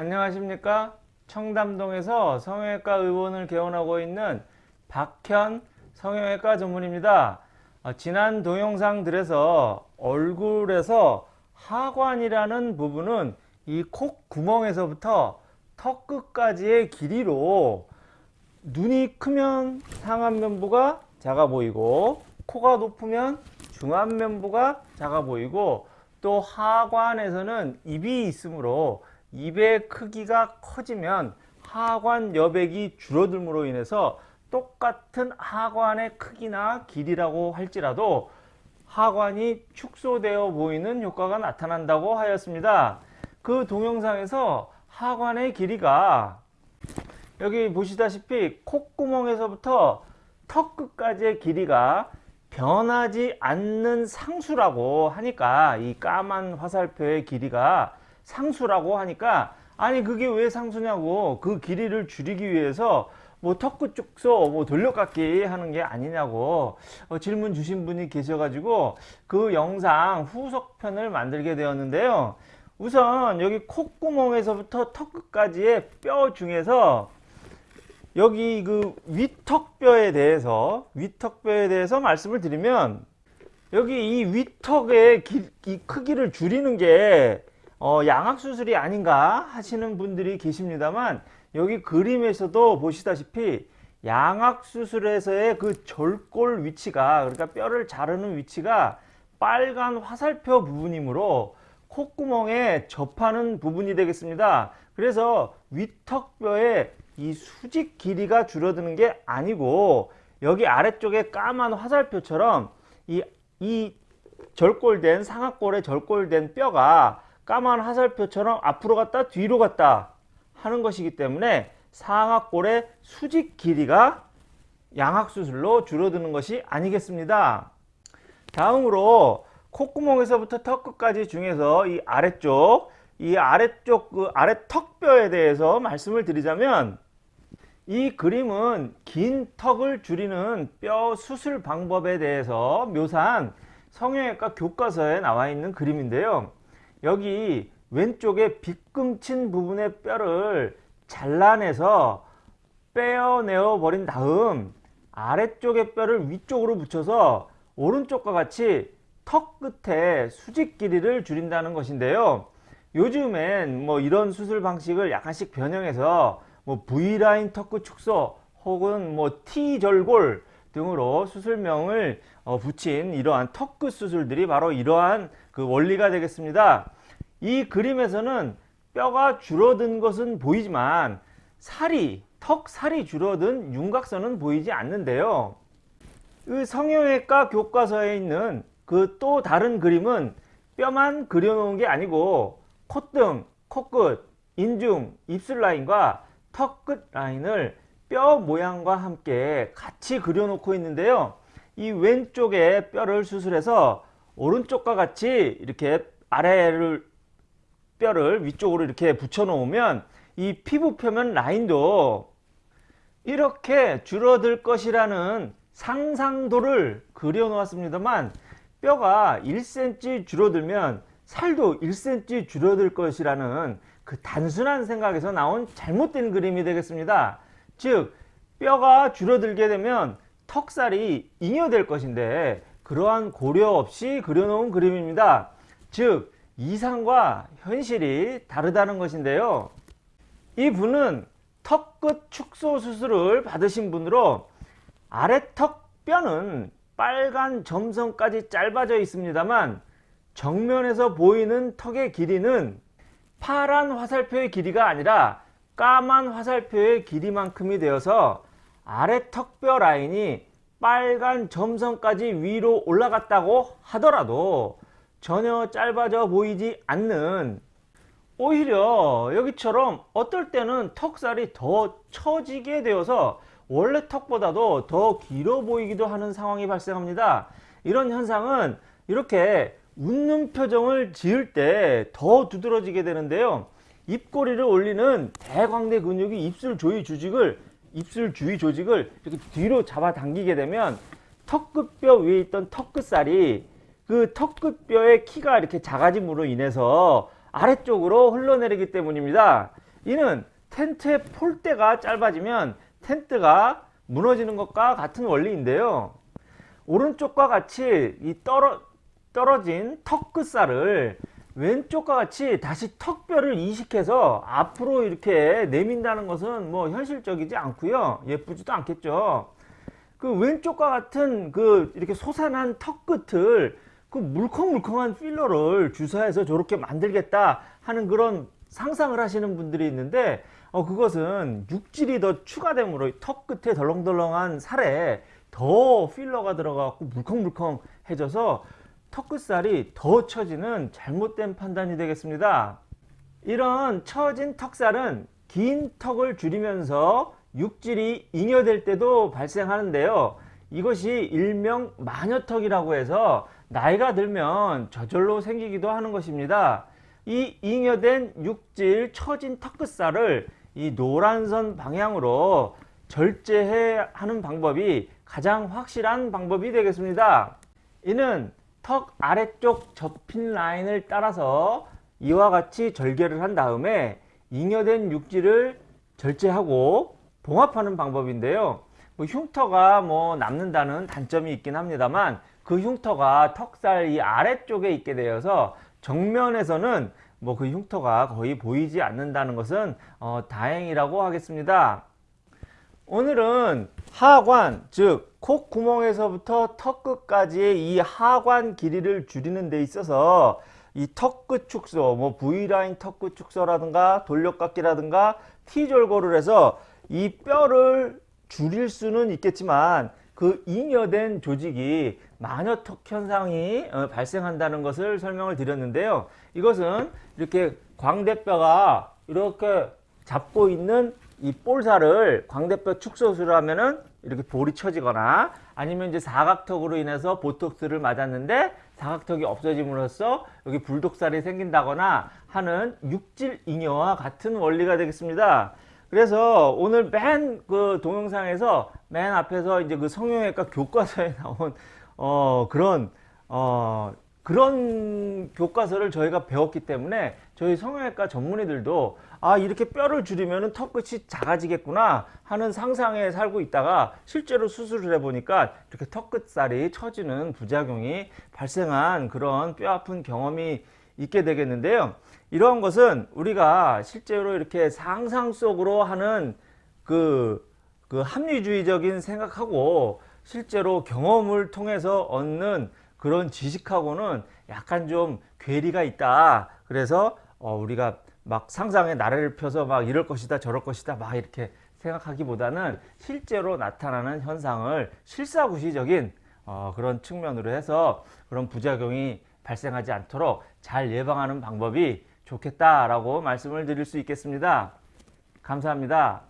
안녕하십니까? 청담동에서 성형외과 의원을 개원하고 있는 박현 성형외과 전문입니다. 어, 지난 동영상들에서 얼굴에서 하관이라는 부분은 이 콧구멍에서부터 턱 끝까지의 길이로 눈이 크면 상안면부가 작아 보이고 코가 높으면 중안면부가 작아 보이고 또 하관에서는 입이 있으므로 입의 크기가 커지면 하관 여백이 줄어들므로 인해서 똑같은 하관의 크기나 길이라고 할지라도 하관이 축소되어 보이는 효과가 나타난다고 하였습니다. 그 동영상에서 하관의 길이가 여기 보시다시피 콧구멍에서부터 턱 끝까지의 길이가 변하지 않는 상수라고 하니까 이 까만 화살표의 길이가 상수라고 하니까 아니 그게 왜 상수냐고. 그 길이를 줄이기 위해서 뭐 턱끝 축소 뭐 돌려깎기 하는 게 아니냐고. 어, 질문 주신 분이 계셔가지고 그 영상 후속편을 만들게 되었는데요. 우선 여기 콧구멍에서부터 턱 끝까지의 뼈 중에서 여기 그 위턱뼈에 대해서 위턱뼈에 대해서 말씀을 드리면 여기 이 위턱의 기, 이 크기를 줄이는 게 어, 양악수술이 아닌가 하시는 분들이 계십니다만 여기 그림에서도 보시다시피 양악수술에서의 그 절골 위치가 그러니까 뼈를 자르는 위치가 빨간 화살표 부분이므로 콧구멍에 접하는 부분이 되겠습니다. 그래서 위턱뼈의 이 수직 길이가 줄어드는 게 아니고 여기 아래쪽에 까만 화살표처럼 이, 이 절골된 상악골에 절골된 뼈가 까만 화살표처럼 앞으로 갔다 뒤로 갔다 하는 것이기 때문에 상악골의 수직 길이가 양악수술로 줄어드는 것이 아니겠습니다. 다음으로 콧구멍에서부터 턱 끝까지 중에서 이 아래쪽 이 아래쪽 그 아래 턱뼈에 대해서 말씀을 드리자면 이 그림은 긴 턱을 줄이는 뼈 수술 방법에 대해서 묘사한 성형외과 교과서에 나와 있는 그림인데요. 여기 왼쪽에 빗금친 부분의 뼈를 잘라내서 빼어내어 버린 다음 아래쪽의 뼈를 위쪽으로 붙여서 오른쪽과 같이 턱 끝에 수직 길이를 줄인다는 것인데요. 요즘엔 뭐 이런 수술 방식을 약간씩 변형해서 뭐 V라인 턱끝 축소 혹은 뭐 T절골 등으로 수술명을 어, 붙인 이러한 턱끝 수술들이 바로 이러한 그 원리가 되겠습니다. 이 그림에서는 뼈가 줄어든 것은 보이지만 살이 턱 살이 줄어든 윤곽선은 보이지 않는데요. 그 성형외과 교과서에 있는 그 또 다른 그림은 뼈만 그려놓은 게 아니고 콧등, 코끝, 인중, 입술 라인과 턱 끝 라인을 뼈 모양과 함께 같이 그려놓고 있는데요. 이 왼쪽에 뼈를 수술해서 오른쪽과 같이 이렇게 아래를 뼈를 위쪽으로 이렇게 붙여 놓으면 이 피부 표면 라인도 이렇게 줄어들 것이라는 상상도를 그려 놓았습니다만 뼈가 1cm 줄어들면 살도 1cm 줄어들 것이라는 그 단순한 생각에서 나온 잘못된 그림이 되겠습니다. 즉 뼈가 줄어들게 되면 턱살이 잉여될 것인데 그러한 고려 없이 그려놓은 그림입니다. 즉 이상과 현실이 다르다는 것인데요. 이 분은 턱 끝 축소 수술을 받으신 분으로 아래턱 뼈는 빨간 점선까지 짧아져 있습니다만 정면에서 보이는 턱의 길이는 파란 화살표의 길이가 아니라 까만 화살표의 길이만큼이 되어서 아래 턱뼈 라인이 빨간 점선까지 위로 올라갔다고 하더라도 전혀 짧아져 보이지 않는 오히려 여기처럼 어떨 때는 턱살이 더 처지게 되어서 원래 턱보다도 더 길어 보이기도 하는 상황이 발생합니다. 이런 현상은 이렇게 웃는 표정을 지을 때 더 두드러지게 되는데요. 입꼬리를 올리는 대광대 근육이 입술 조이 조직을 입술 주위 조직을 이렇게 뒤로 잡아 당기게 되면 턱끝뼈 위에 있던 턱끝살이 그 턱끝뼈의 키가 이렇게 작아짐으로 인해서 아래쪽으로 흘러내리기 때문입니다. 이는 텐트의 폴대가 짧아지면 텐트가 무너지는 것과 같은 원리인데요. 오른쪽과 같이 이 떨어, 떨어진 턱 끝살을 왼쪽과 같이 다시 턱뼈를 이식해서 앞으로 이렇게 내민다는 것은 뭐 현실적이지 않고요. 예쁘지도 않겠죠. 그 왼쪽과 같은 그 이렇게 솟아난 턱 끝을 그 물컹물컹한 필러를 주사해서 저렇게 만들겠다 하는 그런 상상을 하시는 분들이 있는데 어 그것은 육질이 더 추가됨으로 턱 끝에 덜렁덜렁한 살에 더 필러가 들어가고 물컹물컹해져서 턱 끝살이 더 처지는 잘못된 판단이 되겠습니다. 이런 처진 턱살은 긴 턱을 줄이면서 육질이 잉여될 때도 발생하는데요. 이것이 일명 마녀턱이라고 해서 나이가 들면 저절로 생기기도 하는 것입니다. 이 잉여된 육질 처진 턱 끝살을 이 노란선 방향으로 절제해 하는 방법이 가장 확실한 방법이 되겠습니다. 이는 턱 아래쪽 접힌 라인을 따라서 이와 같이 절개를 한 다음에 잉여된 육질을 절제하고 봉합하는 방법인데요. 뭐 흉터가 뭐 남는다는 단점이 있긴 합니다만 그 흉터가 턱살 이 아래쪽에 있게 되어서 정면에서는 뭐 그 흉터가 거의 보이지 않는다는 것은 어, 다행이라고 하겠습니다. 오늘은 하관 즉 콧구멍에서부터 턱끝까지의 이 하관 길이를 줄이는 데 있어서 이 턱끝 축소 뭐 V라인 턱끝 축소라든가 돌려깎기라든가 T절골을 해서 이 뼈를 줄일 수는 있겠지만 그 잉여된 조직이 마녀턱 현상이 어, 발생한다는 것을 설명을 드렸는데요. 이것은 이렇게 광대뼈가 이렇게 잡고 있는 이 볼살을 광대뼈 축소술을 하면은 이렇게 볼이 처지거나 아니면 이제 사각턱으로 인해서 보톡스를 맞았는데 사각턱이 없어짐으로써 여기 불독살이 생긴다거나 하는 육질 잉여와 같은 원리가 되겠습니다. 그래서 오늘 맨 그 동영상에서 맨 앞에서 이제 그 성형외과 교과서에 나온 어 그런 어 그런 교과서를 저희가 배웠기 때문에 저희 성형외과 전문의들도 아 이렇게 뼈를 줄이면 턱끝이 작아지겠구나 하는 상상에 살고 있다가 실제로 수술을 해보니까 이렇게 턱끝살이 처지는 부작용이 발생한 그런 뼈 아픈 경험이 있게 되겠는데요. 이러한 것은 우리가 실제로 이렇게 상상 속으로 하는 그, 그 합리주의적인 생각하고 실제로 경험을 통해서 얻는 그런 지식하고는 약간 좀 괴리가 있다. 그래서 어, 우리가 막 상상의 나래를 펴서 막 이럴 것이다 저럴 것이다 막 이렇게 생각하기보다는 실제로 나타나는 현상을 실사구시적인 어, 그런 측면으로 해서 그런 부작용이 발생하지 않도록 잘 예방하는 방법이 좋겠다라고 말씀을 드릴 수 있겠습니다. 감사합니다.